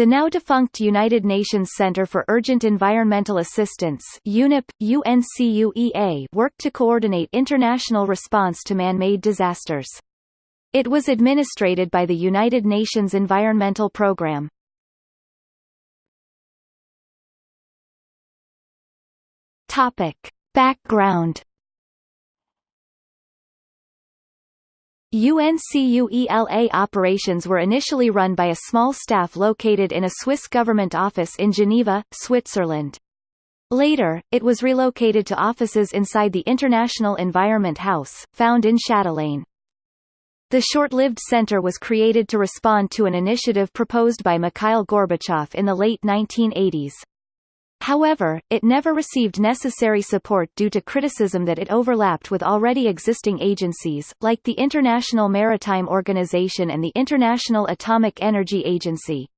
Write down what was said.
The now-defunct United Nations Center for Urgent Environmental Assistance UNEP, UNCUEA worked to coordinate international response to man-made disasters. It was administrated by the United Nations Environmental Programme. Topic. Background UNCUEA operations were initially run by a small staff located in a Swiss government office in Geneva, Switzerland. Later, it was relocated to offices inside the International Environment House, found in Châtelaine. The short-lived center was created to respond to an initiative proposed by Mikhail Gorbachev in the late 1980s. However, it never received necessary support due to criticism that it overlapped with already existing agencies, like the International Maritime Organization and the International Atomic Energy Agency.